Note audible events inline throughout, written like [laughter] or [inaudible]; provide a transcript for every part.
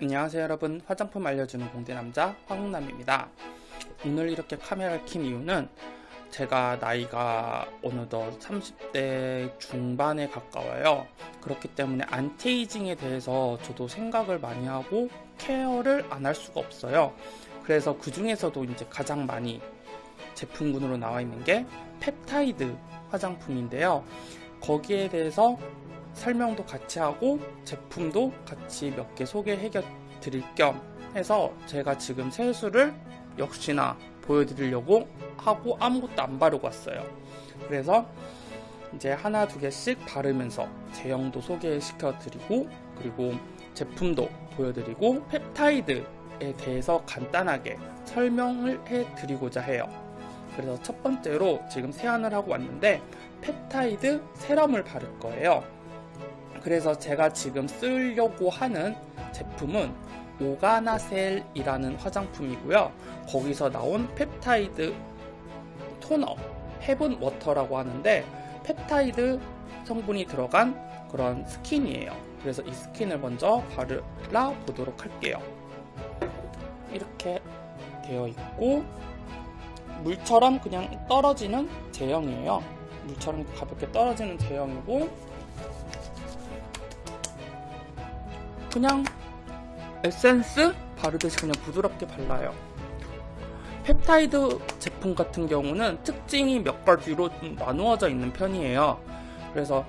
안녕하세요 여러분. 화장품 알려주는 공대남자 황남입니다. 오늘 이렇게 카메라를 킨 이유는 제가 나이가 어느덧 30대 중반에 가까워요. 그렇기 때문에 안티에이징에 대해서 저도 생각을 많이 하고 케어를 안 할 수가 없어요. 그래서 그 중에서도 이제 가장 많이 제품군으로 나와 있는 게 펩타이드 화장품인데요. 거기에 대해서 설명도 같이 하고 제품도 같이 몇 개 소개해 드릴 겸 해서 제가 지금 세수를 역시나 보여드리려고 하고 아무것도 안 바르고 왔어요. 그래서 이제 하나 두 개씩 바르면서 제형도 소개시켜 드리고 그리고 제품도 보여드리고 펩타이드에 대해서 간단하게 설명을 해 드리고자 해요. 그래서 첫 번째로 지금 세안을 하고 왔는데 펩타이드 세럼을 바를 거예요 그래서 제가 지금 쓰려고 하는 제품은 오가나셀이라는 화장품이고요. 거기서 나온 펩타이드 토너 헤븐 워터라고 하는데 펩타이드 성분이 들어간 그런 스킨이에요. 그래서 이 스킨을 먼저 발라 보도록 할게요. 이렇게 되어 있고 물처럼 그냥 떨어지는 제형이에요. 물처럼 가볍게 떨어지는 제형이고 그냥 에센스 바르듯이 그냥 부드럽게 발라요. 펩타이드 제품 같은 경우는 특징이 몇 가지로 나누어져 있는 편이에요. 그래서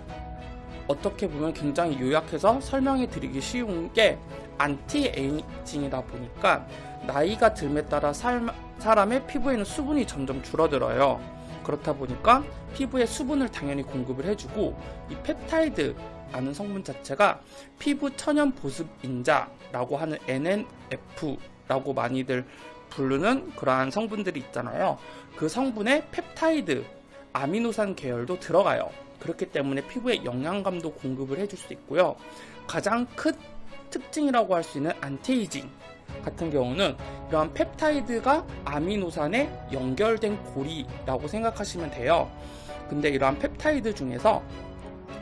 어떻게 보면 굉장히 요약해서 설명해 드리기 쉬운 게 안티 에이징이다 보니까 나이가 듦에 따라 삶, 사람의 피부에는 수분이 점점 줄어들어요. 그렇다 보니까 피부에 수분을 당연히 공급을 해주고 이 펩타이드라는 성분 자체가 피부 천연 보습 인자라고 하는 NMF라고 많이들 부르는 그러한 성분들이 있잖아요. 그 성분에 펩타이드, 아미노산 계열도 들어가요. 그렇기 때문에 피부에 영양감도 공급을 해줄 수 있고요. 가장 큰 특징이라고 할 수 있는 안티에이징 같은 경우는 이러한 펩타이드가 아미노산에 연결된 고리라고 생각하시면 돼요. 근데 이러한 펩타이드 중에서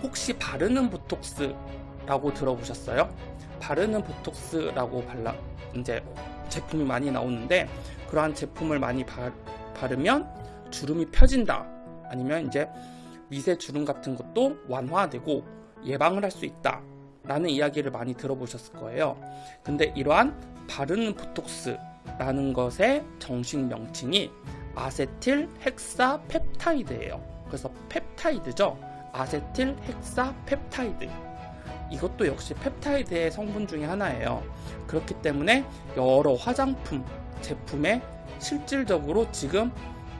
혹시 바르는 보톡스라고 들어보셨어요? 바르는 보톡스라고 발라 이제 제품이 많이 나오는데 그러한 제품을 많이 바, 바르면 주름이 펴진다. 아니면 이제 미세 주름 같은 것도 완화되고 예방을 할 수 있다. 라는 이야기를 많이 들어보셨을 거예요. 근데 이러한 바르는 보톡스라는 것의 정식 명칭이 아세틸 헥사 펩타이드예요. 그래서 펩타이드죠 아세틸 헥사 펩타이드. 이것도 역시 펩타이드의 성분 중에 하나예요. 그렇기 때문에 여러 화장품 제품에 실질적으로 지금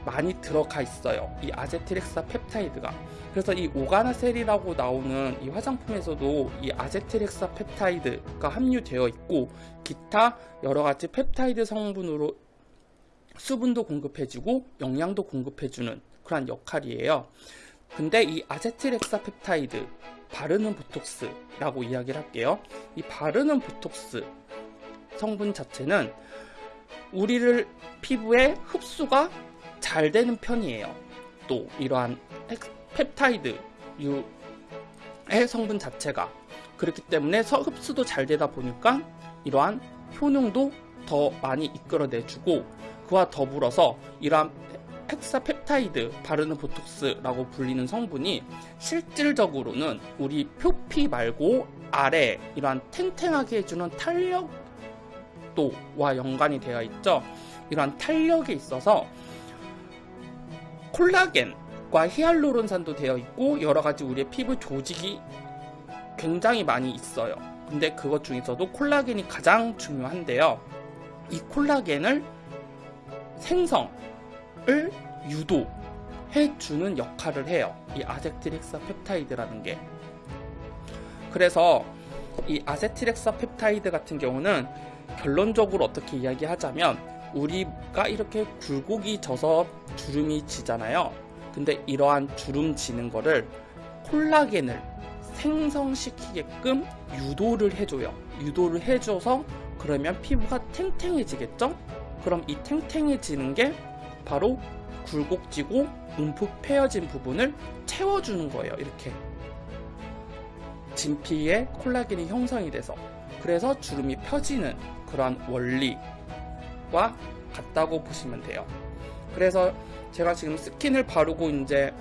많이 들어가 있어요. 이 아세틸 헥사 펩타이드가. 그래서 이 오가나셀이라고 나오는 이 화장품에서도 이 아세틸 헥사 펩타이드가 함유되어 있고 기타 여러가지 펩타이드 성분으로 수분도 공급해주고 영양도 공급해주는 그런 역할이에요 근데 이 아세틸 헥사 펩타이드 바르는 보톡스라고 이야기를 할게요. 이 바르는 보톡스 성분 자체는 우리를 피부에 흡수가 잘 되는 편이에요. 또 이러한 펩타이드 유의 성분 자체가 그렇기 때문에 흡수도 잘 되다 보니까 이러한 효능도 더 많이 이끌어내주고 그와 더불어서 이러한 헥사펩타이드 바르는 보톡스라고 불리는 성분이 실질적으로는 우리 표피 말고 아래 이러한 탱탱하게 해주는 탄력도와 연관이 되어 있죠. 이러한 탄력에 있어서 콜라겐과 히알루론산도 되어 있고 여러 가지 우리의 피부 조직이 굉장히 많이 있어요. 근데 그것 중에서도 콜라겐이 가장 중요한데요. 이 콜라겐을 생성 을 유도해 주는 역할을 해요. 이 아세틸엑사 펩타이드라는 게. 그래서 이 아세틸엑사 펩타이드 같은 경우는 결론적으로 어떻게 이야기하자면 우리가 이렇게 굴곡이 져서 주름이 지잖아요. 근데 이러한 주름 지는 거를 콜라겐을 생성시키게끔 유도를 해줘요. 유도를 해줘서 그러면 피부가 탱탱해지겠죠? 그럼 이 탱탱해지는 게 바로 굴곡지고 움푹 패여진 부분을 채워주는 거예요. 이렇게 진피에 콜라겐이 형성이 돼서 그래서 주름이 펴지는 그런 원리와 같다고 보시면 돼요. 그래서 제가 지금 스킨을 바르고 이제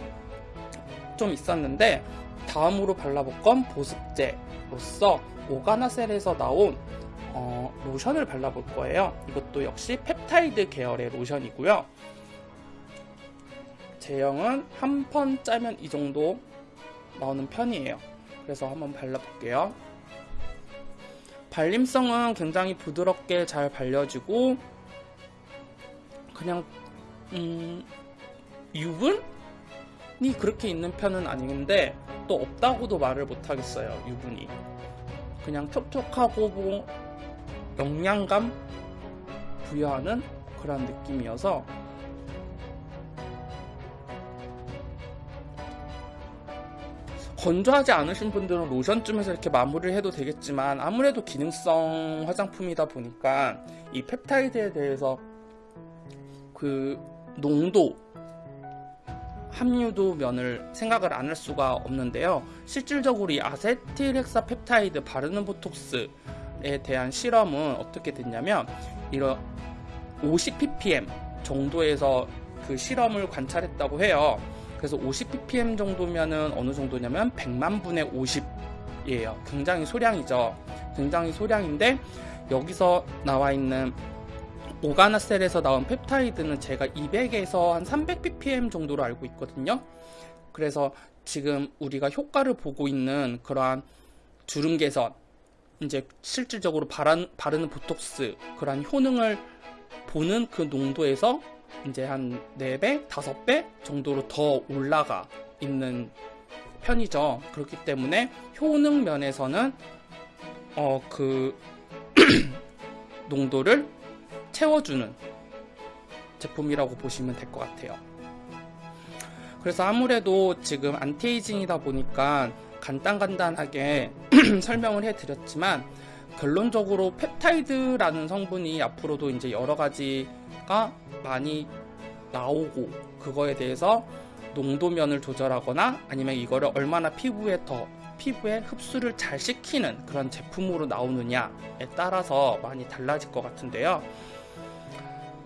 좀 있었는데 다음으로 발라볼 건 보습제로서 오가나셀에서 나온 어, 로션을 발라볼 거예요. 이것도 역시 펩타이드 계열의 로션이고요. 제형은 한 번 짜면 이 정도 나오는 편이에요. 그래서 한번 발라볼게요. 발림성은 굉장히 부드럽게 잘 발려지고 그냥 음, 유분이 그렇게 있는 편은 아닌데 또 없다고도 말을 못하겠어요. 유분이 그냥 촉촉하고 뭐 영양감 부여하는 그런 느낌이어서 건조하지 않으신 분들은 로션쯤에서 이렇게 마무리를 해도 되겠지만 아무래도 기능성 화장품이다 보니까 이 펩타이드에 대해서 그 농도 함유도 면을 생각을 안 할 수가 없는데요. 실질적으로 이 아세틸헥사 펩타이드 바르는 보톡스에 대한 실험은 어떻게 됐냐면 이런 50ppm 정도에서 그 실험을 관찰했다고 해요. 그래서 50ppm 정도면은 어느 정도냐면 100만 분의 50이에요. 굉장히 소량이죠. 굉장히 소량인데 여기서 나와 있는 오가나셀에서 나온 펩타이드는 제가 200에서 한 300ppm 정도로 알고 있거든요. 그래서 지금 우리가 효과를 보고 있는 그러한 주름 개선, 이제 실질적으로 바르는 보톡스, 그러한 효능을 보는 그 농도에서 이제 한 4배, 5배 정도로 더 올라가 있는 편이죠. 그렇기 때문에 효능 면에서는 어, 그 [clears throat] 농도를 채워주는 제품이라고 보시면 될 것 같아요. 그래서 아무래도 지금 안티에이징이다 보니까 간단간단하게 [clears throat] 설명을 해드렸지만 결론적으로 펩타이드라는 성분이 앞으로도 이제 여러 가지가 많이 나오고 그거에 대해서 농도면을 조절하거나 아니면 이거를 얼마나 피부에 더 피부에 흡수를 잘 시키는 그런 제품으로 나오느냐에 따라서 많이 달라질 것 같은데요.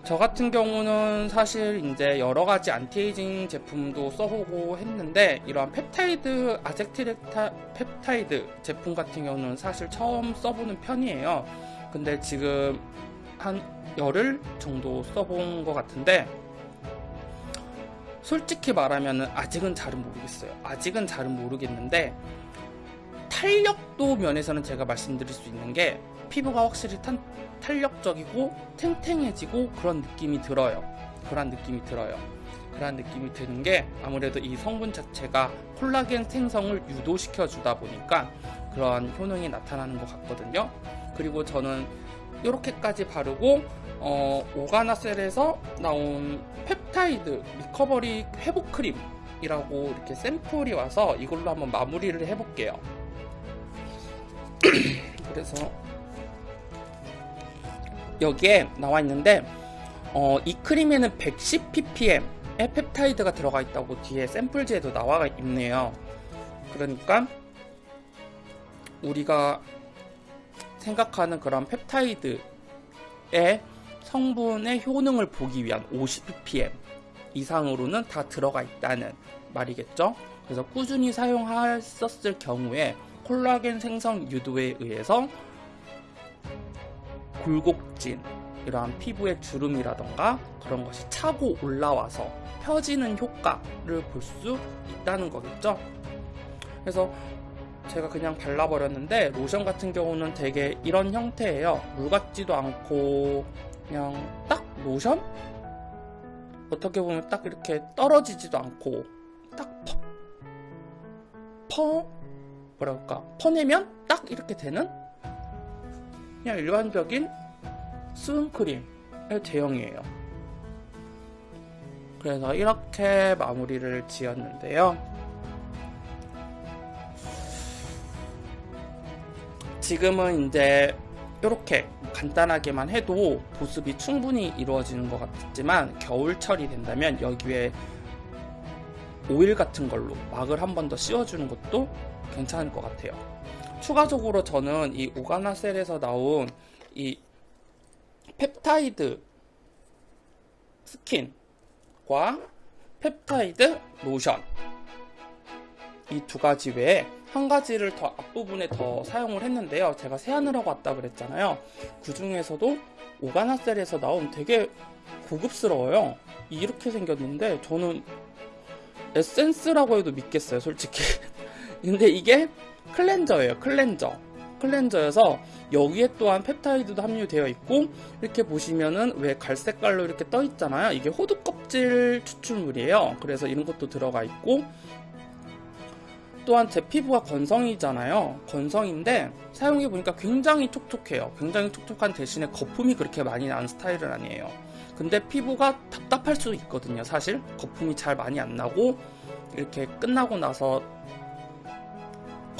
저 같은 경우는 사실 이제 여러 가지 안티에이징 제품도 써보고 했는데 이러한 펩타이드 아세틸헥사 펩타이드 제품 같은 경우는 사실 처음 써보는 편이에요. 근데 지금 한 열흘 정도 써본 것 같은데 솔직히 말하면 아직은 잘은 모르겠어요. 아직은 잘은 모르겠는데 탄력도 면에서는 제가 말씀드릴 수 있는 게 피부가 확실히 탄, 탄력적이고 탱탱해지고 그런 느낌이 들어요. 그런 느낌이 들어요. 그런 느낌이 드는 게 아무래도 이 성분 자체가 콜라겐 생성을 유도시켜 주다 보니까 그러한 효능이 나타나는 것 같거든요. 그리고 저는 이렇게까지 바르고 어, 오가나셀에서 나온 펩타이드 리커버리 회복 크림이라고 이렇게 샘플이 와서 이걸로 한번 마무리를 해볼게요. 그래서 여기에 나와 있는데 어, 이 크림에는 110ppm의 펩타이드가 들어가 있다고 뒤에 샘플지에도 나와 있네요. 그러니까 우리가 생각하는 그런 펩타이드의 성분의 효능을 보기 위한 50ppm 이상으로는 다 들어가 있다는 말이겠죠. 그래서 꾸준히 사용하셨을 경우에 콜라겐 생성 유도에 의해서 굴곡진 이러한 피부의 주름이라던가 그런 것이 차고 올라와서 펴지는 효과를 볼 수 있다는 거겠죠. 그래서 제가 그냥 발라버렸는데 로션 같은 경우는 되게 이런 형태예요. 물 같지도 않고 그냥 딱 로션? 어떻게 보면 딱 이렇게 떨어지지도 않고 딱 퍼, 퍼 뭐랄까 퍼내면 딱 이렇게 되는 그냥 일반적인 수분크림의 제형이에요. 그래서 이렇게 마무리를 지었는데요. 지금은 이제 이렇게 간단하게만 해도 보습이 충분히 이루어지는 것 같지만 겨울철이 된다면 여기에 오일 같은 걸로 막을 한 번 더 씌워주는 것도 괜찮을 것 같아요. 추가적으로 저는 이 오가나셀에서 나온 이 펩타이드 스킨과 펩타이드 로션 이 두 가지 외에 한 가지를 더 앞부분에 더 사용을 했는데요. 제가 세안을 하고 왔다 그랬잖아요. 그 중에서도 오가나셀에서 나온 되게 고급스러워요. 이렇게 생겼는데 저는 에센스라고 해도 믿겠어요, 솔직히. 근데 이게 클렌저예요, 클렌저. 클렌저여서 여기에 또한 펩타이드도 함유되어 있고 이렇게 보시면은 왜 갈색깔로 이렇게 떠 있잖아요. 이게 호두 껍질 추출물이에요. 그래서 이런 것도 들어가 있고 또한 제 피부가 건성이잖아요. 건성인데 사용해 보니까 굉장히 촉촉해요. 굉장히 촉촉한 대신에 거품이 그렇게 많이 나는 스타일은 아니에요. 근데 피부가 답답할 수도 있거든요. 사실 거품이 잘 많이 안 나고 이렇게 끝나고 나서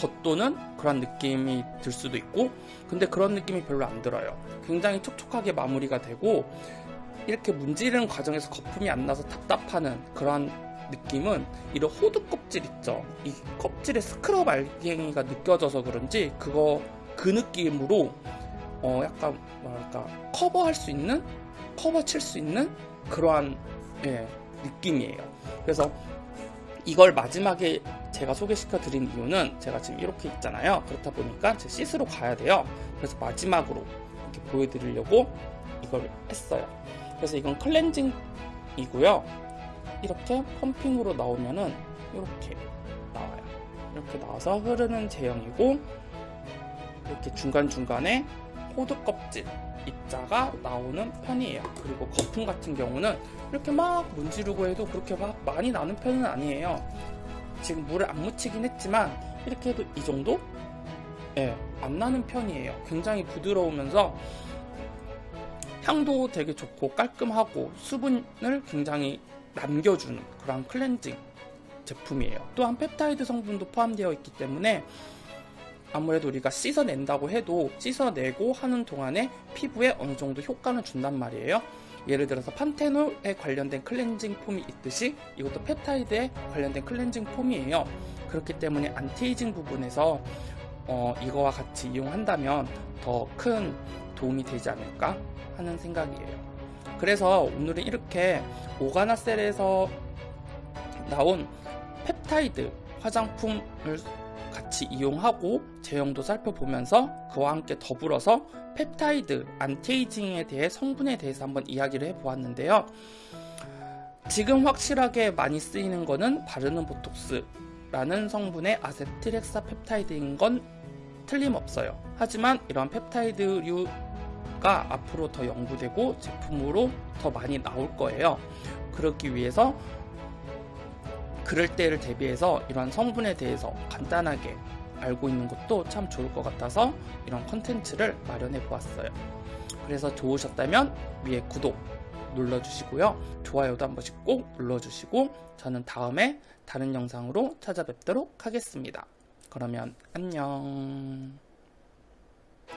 겉도는 그런 느낌이 들 수도 있고 근데 그런 느낌이 별로 안 들어요. 굉장히 촉촉하게 마무리가 되고 이렇게 문지르는 과정에서 거품이 안 나서 답답하는 그런 느낌은 이런 호두 껍질 있죠. 이 껍질에 스크럽 알갱이가 느껴져서 그런지 그거 그 느낌으로 어 약간 뭐랄까 커버할 수 있는 커버 칠 수 있는 그러한 예, 느낌이에요. 그래서 이걸 마지막에 제가 소개시켜 드린 이유는 제가 지금 이렇게 있잖아요. 그렇다 보니까 제 씻으러 가야 돼요. 그래서 마지막으로 이렇게 보여드리려고 이걸 했어요. 그래서 이건 클렌징이고요. 이렇게 펌핑으로 나오면은 이렇게 나와요. 이렇게 나와서 흐르는 제형이고 이렇게 중간중간에 호두 껍질 입자가 나오는 편이에요. 그리고 거품 같은 경우는 이렇게 막 문지르고 해도 그렇게 막 많이 나는 편은 아니에요. 지금 물을 안 묻히긴 했지만 이렇게 해도 이 정도? 예, 안 나는 편이에요. 굉장히 부드러우면서 향도 되게 좋고 깔끔하고 수분을 굉장히 남겨주는 그런 클렌징 제품이에요. 또한 펩타이드 성분도 포함되어 있기 때문에 아무래도 우리가 씻어낸다고 해도 씻어내고 하는 동안에 피부에 어느 정도 효과는 준단 말이에요. 예를 들어서 판테놀에 관련된 클렌징 폼이 있듯이 이것도 펩타이드에 관련된 클렌징 폼이에요. 그렇기 때문에 안티에이징 부분에서 어, 이거와 같이 이용한다면 더 큰 도움이 되지 않을까 하는 생각이에요. 그래서 오늘은 이렇게 오가나셀에서 나온 펩타이드 화장품을 같이 이용하고 제형도 살펴보면서 그와 함께 더불어서 펩타이드 안티에이징에 대해 성분에 대해서 한번 이야기를 해보았는데요. 지금 확실하게 많이 쓰이는 거는 바르는 보톡스라는 성분의 아세틸헥사 펩타이드인 건 틀림없어요. 하지만 이런 펩타이드류 가 앞으로 더 연구되고 제품으로 더 많이 나올 거예요. 그렇기 위해서 그럴 때를 대비해서 이런 성분에 대해서 간단하게 알고 있는 것도 참 좋을 것 같아서 이런 컨텐츠를 마련해 보았어요. 그래서 좋으셨다면 위에 구독 눌러주시고요. 좋아요도 한 번씩 꼭 눌러주시고 저는 다음에 다른 영상으로 찾아뵙도록 하겠습니다. 그러면 안녕.